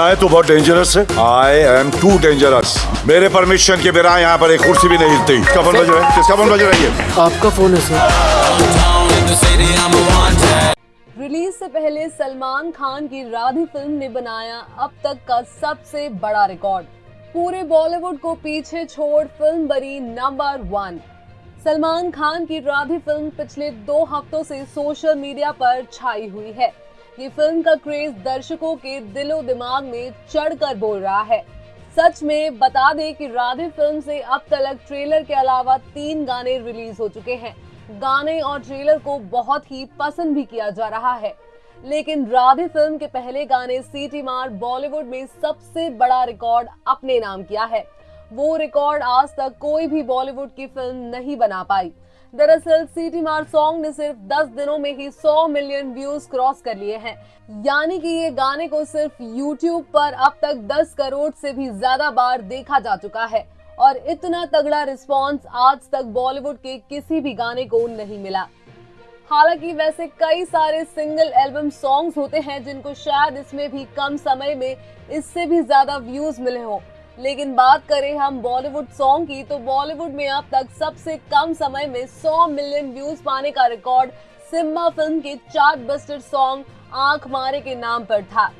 है तो बहुत डेंजरस है। आई एम टू डेंजरस मेरे परमिशन के बिना यहाँ पर एक कुर्सी भी नहीं हिलती। किसका फ़ोन बज रहा है? किसका फ़ोन बज रहा है ये? आपका फ़ोन है सर रिलीज़ से पहले सलमान खान की राधे फ़िल्म ने बनाया अब तक का सबसे बड़ा रिकॉर्ड पूरे बॉलीवुड को पीछे छोड़ फ़िल्म बनी नंबर वन सलमान खान की राधे फ़िल्म पिछले दो हफ्तों से सोशल मीडिया पर छाई हुई है। ये फ़िल्म का क्रेज दर्शकों के दिलो दिमाग में चढ़कर बोल रहा है। सच में बता दें कि राधे फ़िल्म से अब तक ट्रेलर के अलावा तीन गाने रिलीज़ हो चुके हैं। गाने और ट्रेलर को बहुत ही पसंद भी किया जा रहा है। लेकिन राधे फ़िल्म के पहले गाने सीटी मार बॉलीवुड में सबसे बड़ा रिकॉर्ड अपने नाम किया है। वो रिकॉर्ड आज तक कोई भी बॉलीवुड की फ़िल्म नहीं बना पाई। दरअसल सीटी मार सॉन्ग ने सिर्फ़ 10 दिनों में ही 100 मिलियन व्यूज़ क्रॉस कर लिए हैं। यानी कि ये गाने को सिर्फ़ YouTube पर अब तक 10 करोड़ से भी ज़्यादा बार देखा जा चुका है। और इतना तगड़ा रिस्पांस आज तक बॉलीवुड के किसी भी गाने को नहीं मिला। हालाँकि वैसे कई सारे सिंगल एल्बम सॉन्ग्स होते हैं जिनको शायद इसमें भी कम समय में इससे भी ज़्यादा व्यूज़ मिले हों। लेकिन बात करें हम बॉलीवुड सॉन्ग की तो बॉलीवुड में अब तक सबसे कम समय में 100 मिलियन व्यूज़ पाने का रिकॉर्ड सिम्मा फ़िल्म के चार्ट बस्टर सॉन्ग आँख मारे के नाम पर था।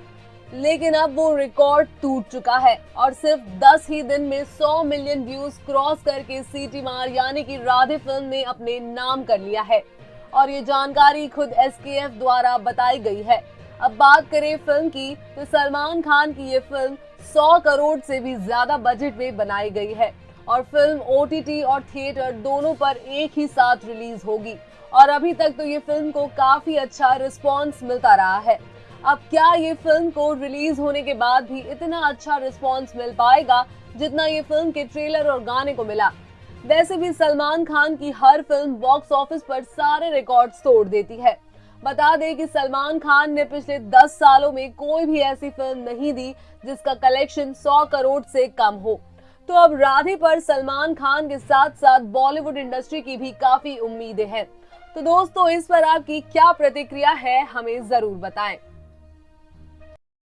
लेकिन अब वो रिकॉर्ड टूट चुका है और सिर्फ़ 10 ही दिन में 100 मिलियन व्यूज़ क्रॉस करके सीटी मार, यानी कि राधे फ़िल्म ने अपने नाम कर लिया है। और ये जानकारी खुद एस द्वारा बताई गई है। अब बात करें फ़िल्म की तो सलमान खान की ये फ़िल्म 100 करोड़ से भी ज़्यादा बजट में बनाई गई है। और फ़िल्म ओटीटी और थिएटर दोनों पर एक ही साथ रिलीज़ होगी। और अभी तक तो ये फ़िल्म को काफ़ी अच्छा रिस्पॉन्स मिलता रहा है। अब क्या ये फ़िल्म को रिलीज़ होने के बाद भी इतना अच्छा रिस्पॉन्स मिल पाएगा, जितना ये फ़िल्म के ट्रेलर और गाने को मिला? वैसे भी सलमान खान की हर फ़िल्म बॉक्स ऑफ़िस पर सारे रिकॉर्ड्स तोड़ देती है। बता दें कि सलमान खान ने पिछले 10 सालों में कोई भी ऐसी फ़िल्म नहीं दी जिसका कलेक्शन 100 करोड़ से कम हो। तो अब राधे पर सलमान खान के साथ साथ बॉलीवुड इंडस्ट्री की भी काफ़ी उम्मीदें हैं। तो दोस्तों, इस पर आपकी क्या प्रतिक्रिया है, हमें ज़रूर बताएँ।